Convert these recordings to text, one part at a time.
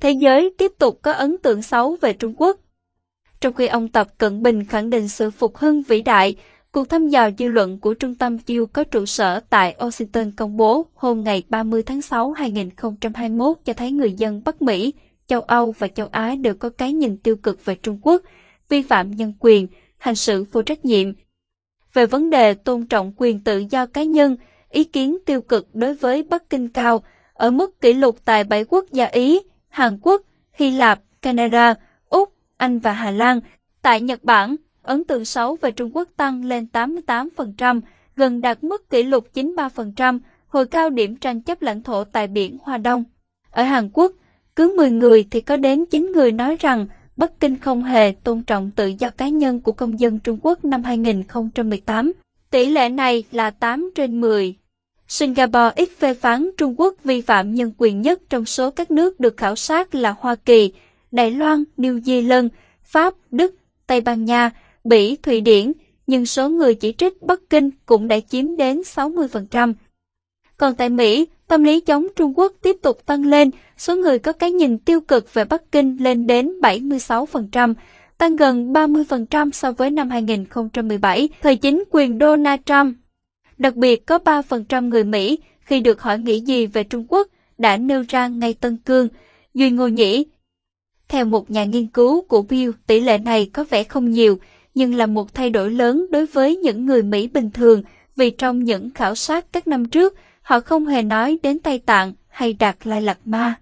thế giới tiếp tục có ấn tượng xấu về Trung Quốc. Trong khi ông Tập Cận Bình khẳng định sự phục hưng vĩ đại, cuộc thăm dò dư luận của Trung tâm Pew có trụ sở tại Washington công bố hôm ngày 30 tháng 6 2021 cho thấy người dân Bắc Mỹ, châu Âu và châu Á đều có cái nhìn tiêu cực về Trung Quốc, vi phạm nhân quyền, hành xử vô trách nhiệm. Về vấn đề tôn trọng quyền tự do cá nhân, ý kiến tiêu cực đối với Bắc Kinh cao, ở mức kỷ lục tại bảy quốc gia Ý, Hàn Quốc, Hy Lạp, Canada, Úc, Anh và Hà Lan. Tại Nhật Bản, ấn tượng xấu về Trung Quốc tăng lên 88%, gần đạt mức kỷ lục 93%, hồi cao điểm tranh chấp lãnh thổ tại biển Hoa Đông. Ở Hàn Quốc, cứ 10 người thì có đến 9 người nói rằng Bắc Kinh không hề tôn trọng tự do cá nhân của công dân Trung Quốc năm 2018. Tỷ lệ này là 8 trên 10. Singapore ít phê phán Trung Quốc vi phạm nhân quyền nhất trong số các nước được khảo sát là Hoa Kỳ, Đài Loan, New Zealand, Pháp, Đức, Tây Ban Nha, Bỉ, Thụy Điển, nhưng số người chỉ trích Bắc Kinh cũng đã chiếm đến 60%. Còn tại Mỹ, tâm lý chống Trung Quốc tiếp tục tăng lên, số người có cái nhìn tiêu cực về Bắc Kinh lên đến 76%, tăng gần 30% so với năm 2017, thời chính quyền Donald Trump. Đặc biệt có 3% người Mỹ khi được hỏi nghĩ gì về Trung Quốc đã nêu ra ngay Tân Cương, Duy Ngô Nhĩ. Theo một nhà nghiên cứu của Pew, tỷ lệ này có vẻ không nhiều, nhưng là một thay đổi lớn đối với những người Mỹ bình thường vì trong những khảo sát các năm trước, họ không hề nói đến Tây Tạng hay Đạt Lai Lạt Ma.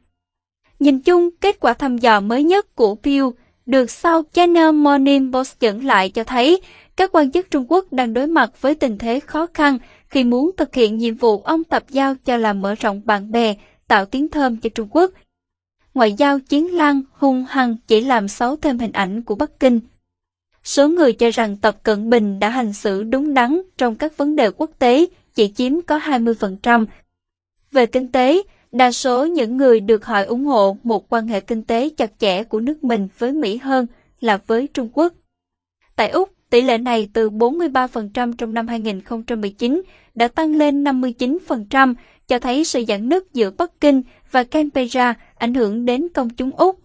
Nhìn chung, kết quả thăm dò mới nhất của Pew được sau China Morning Post dẫn lại cho thấy các quan chức Trung Quốc đang đối mặt với tình thế khó khăn khi muốn thực hiện nhiệm vụ ông tập giao cho là mở rộng bạn bè, tạo tiếng thơm cho Trung Quốc. Ngoại giao chiến lăng hung hăng chỉ làm xấu thêm hình ảnh của Bắc Kinh. Số người cho rằng Tập Cận Bình đã hành xử đúng đắn trong các vấn đề quốc tế chỉ chiếm có 20%. Về kinh tế, đa số những người được hỏi ủng hộ một quan hệ kinh tế chặt chẽ của nước mình với Mỹ hơn là với Trung Quốc. Tại Úc, tỷ lệ này từ 43% trong năm 2019 đã tăng lên 59%, cho thấy sự giãn nứt giữa Bắc Kinh và Canberra ảnh hưởng đến công chúng Úc.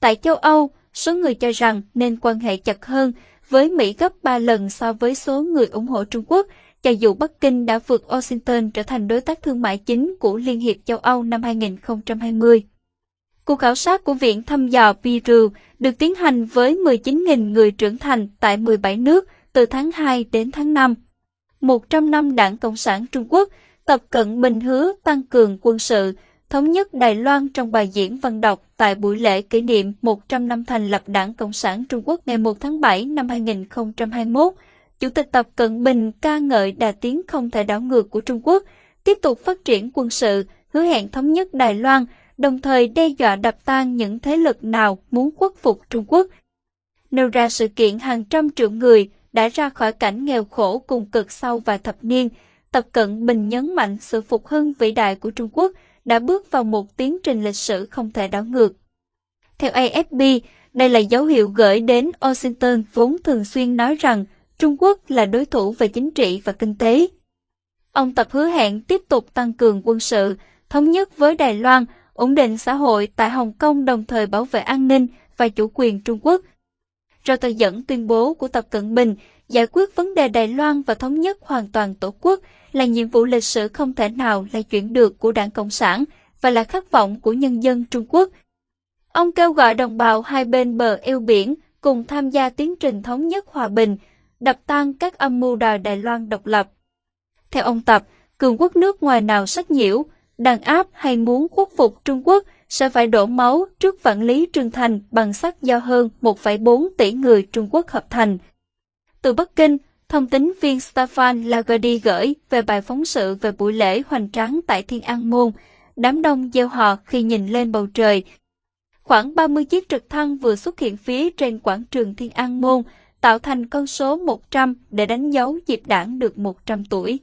Tại châu Âu, số người cho rằng nên quan hệ chặt hơn với Mỹ gấp 3 lần so với số người ủng hộ Trung Quốc, cho dù Bắc Kinh đã vượt Washington trở thành đối tác thương mại chính của Liên hiệp châu Âu năm 2020. Cuộc khảo sát của Viện thăm dò Pew được tiến hành với 19.000 người trưởng thành tại 17 nước từ tháng 2 đến tháng 5. 100 năm Đảng Cộng sản Trung Quốc, Tập Cận Bình hứa tăng cường quân sự, thống nhất Đài Loan trong bài diễn văn đọc tại buổi lễ kỷ niệm 100 năm thành lập Đảng Cộng sản Trung Quốc ngày 1 tháng 7 năm 2021. Chủ tịch Tập Cận Bình ca ngợi đà tiến không thể đảo ngược của Trung Quốc, tiếp tục phát triển quân sự, hứa hẹn thống nhất Đài Loan, đồng thời đe dọa đập tan những thế lực nào muốn khuất phục Trung Quốc. Nêu ra sự kiện hàng trăm triệu người đã ra khỏi cảnh nghèo khổ cùng cực sau vài thập niên, Tập Cận Bình nhấn mạnh sự phục hưng vĩ đại của Trung Quốc đã bước vào một tiến trình lịch sử không thể đảo ngược. Theo AFP, đây là dấu hiệu gửi đến Washington vốn thường xuyên nói rằng Trung Quốc là đối thủ về chính trị và kinh tế. Ông Tập hứa hẹn tiếp tục tăng cường quân sự, thống nhất với Đài Loan, ổn định xã hội tại Hồng Kông đồng thời bảo vệ an ninh và chủ quyền Trung Quốc. Reuters dẫn tuyên bố của Tập Cận Bình giải quyết vấn đề Đài Loan và thống nhất hoàn toàn tổ quốc là nhiệm vụ lịch sử không thể nào lay chuyển được của Đảng Cộng sản và là khát vọng của nhân dân Trung Quốc. Ông kêu gọi đồng bào hai bên bờ eo biển cùng tham gia tiến trình thống nhất hòa bình, đập tan các âm mưu đòi Đài Loan độc lập. Theo ông Tập, cường quốc nước ngoài nào sách nhiễu, đàn áp hay muốn khuất phục Trung Quốc sẽ phải đổ máu trước vạn lý trường Thành bằng sắt do hơn 1,4 tỷ người Trung Quốc hợp thành. Từ Bắc Kinh, thông tín viên Stefan Lagardy gửi về bài phóng sự về buổi lễ hoành tráng tại Thiên An Môn, đám đông gieo hò khi nhìn lên bầu trời. Khoảng 30 chiếc trực thăng vừa xuất hiện phía trên quảng trường Thiên An Môn, tạo thành con số 100 để đánh dấu dịp đảng được 100 tuổi.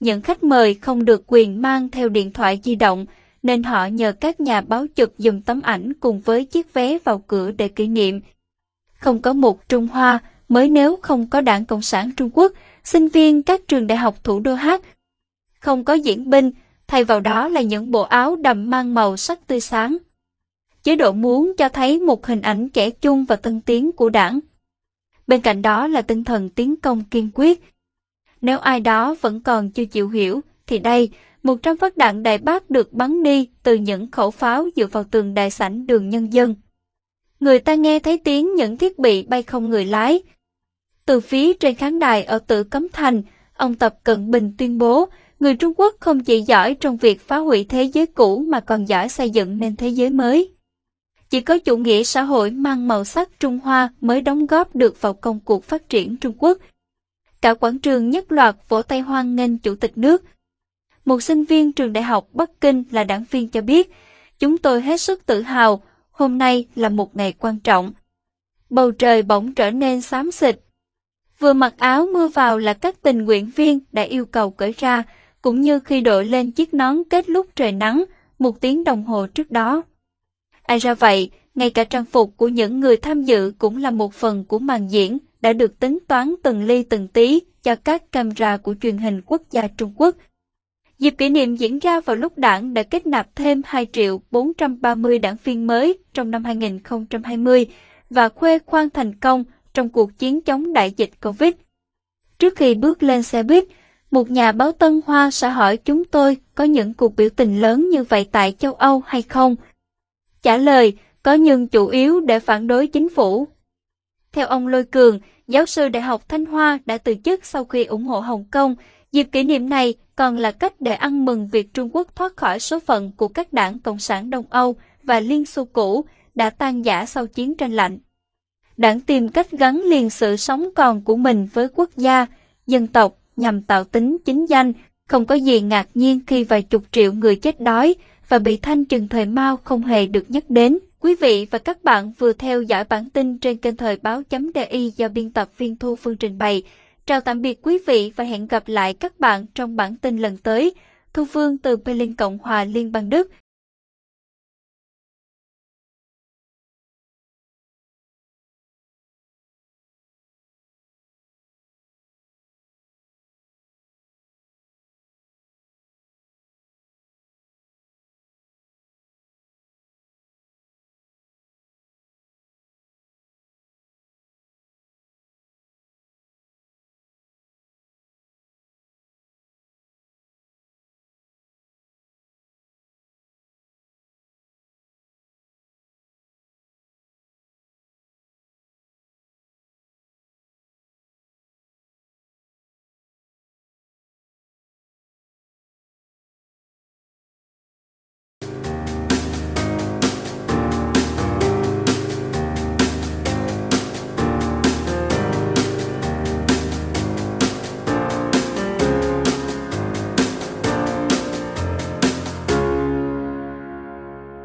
Những khách mời không được quyền mang theo điện thoại di động, nên họ nhờ các nhà báo chụp dùng tấm ảnh cùng với chiếc vé vào cửa để kỷ niệm. Không có một Trung Hoa, mới nếu không có đảng Cộng sản Trung Quốc, sinh viên các trường đại học thủ đô hát. Không có diễn binh, thay vào đó là những bộ áo đầm mang màu sắc tươi sáng. chế độ muốn cho thấy một hình ảnh kẻ chung và tân tiến của đảng. Bên cạnh đó là tinh thần tiến công kiên quyết. Nếu ai đó vẫn còn chưa chịu hiểu, thì đây, 100 phát đạn đại bác được bắn đi từ những khẩu pháo dựa vào tường đại sảnh đường nhân dân. Người ta nghe thấy tiếng những thiết bị bay không người lái. Từ phía trên khán đài ở Tử Cấm Thành, ông Tập Cận Bình tuyên bố người Trung Quốc không chỉ giỏi trong việc phá hủy thế giới cũ mà còn giỏi xây dựng nên thế giới mới. Chỉ có chủ nghĩa xã hội mang màu sắc Trung Hoa mới đóng góp được vào công cuộc phát triển Trung Quốc. Cả quảng trường nhất loạt vỗ tay hoan nghênh chủ tịch nước. Một sinh viên trường đại học Bắc Kinh là đảng viên cho biết, chúng tôi hết sức tự hào, hôm nay là một ngày quan trọng. Bầu trời bỗng trở nên xám xịt. Vừa mặc áo mưa vào là các tình nguyện viên đã yêu cầu cởi ra, cũng như khi đội lên chiếc nón kết lúc trời nắng, một tiếng đồng hồ trước đó. Ai ra vậy, ngay cả trang phục của những người tham dự cũng là một phần của màn diễn đã được tính toán từng ly từng tí cho các camera của truyền hình quốc gia Trung Quốc. Dịp kỷ niệm diễn ra vào lúc đảng đã kết nạp thêm 2 triệu 430 đảng viên mới trong năm 2020 và khuê khoang thành công trong cuộc chiến chống đại dịch Covid. Trước khi bước lên xe buýt, một nhà báo Tân Hoa sẽ hỏi chúng tôi có những cuộc biểu tình lớn như vậy tại châu Âu hay không? Trả lời, có nhưng chủ yếu để phản đối chính phủ. Theo ông Lôi Cường, giáo sư Đại học Thanh Hoa đã từ chức sau khi ủng hộ Hồng Kông. Dịp kỷ niệm này còn là cách để ăn mừng việc Trung Quốc thoát khỏi số phận của các đảng Cộng sản Đông Âu và Liên Xô cũ đã tan giả sau chiến tranh lạnh. Đảng tìm cách gắn liền sự sống còn của mình với quốc gia, dân tộc nhằm tạo tính chính danh, không có gì ngạc nhiên khi vài chục triệu người chết đói và bị thanh trừng thời Mao không hề được nhắc đến. Quý vị và các bạn vừa theo dõi bản tin trên kênh thời báo.di do biên tập viên Thu Phương trình bày. Chào tạm biệt quý vị và hẹn gặp lại các bạn trong bản tin lần tới. Thu Phương từ Berlin Cộng hòa Liên bang Đức.